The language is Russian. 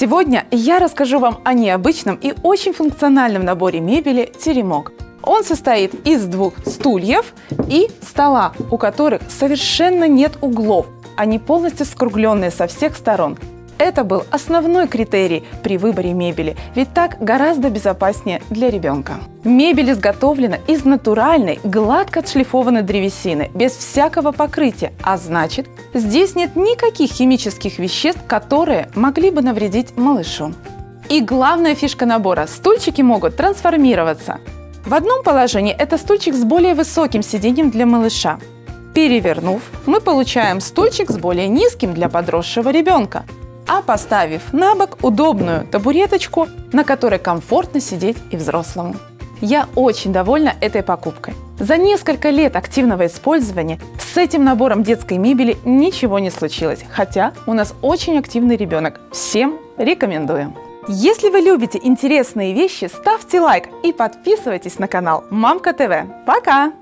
Сегодня я расскажу вам о необычном и очень функциональном наборе мебели «Теремок». Он состоит из двух стульев и стола, у которых совершенно нет углов. Они полностью скругленные со всех сторон. Это был основной критерий при выборе мебели, ведь так гораздо безопаснее для ребенка. Мебель изготовлена из натуральной, гладко отшлифованной древесины, без всякого покрытия, а значит, здесь нет никаких химических веществ, которые могли бы навредить малышу. И главная фишка набора – стульчики могут трансформироваться. В одном положении это стульчик с более высоким сиденьем для малыша. Перевернув, мы получаем стульчик с более низким для подросшего ребенка – а поставив на бок удобную табуреточку, на которой комфортно сидеть и взрослому. Я очень довольна этой покупкой. За несколько лет активного использования с этим набором детской мебели ничего не случилось, хотя у нас очень активный ребенок. Всем рекомендую. Если вы любите интересные вещи, ставьте лайк и подписывайтесь на канал Мамка ТВ. Пока!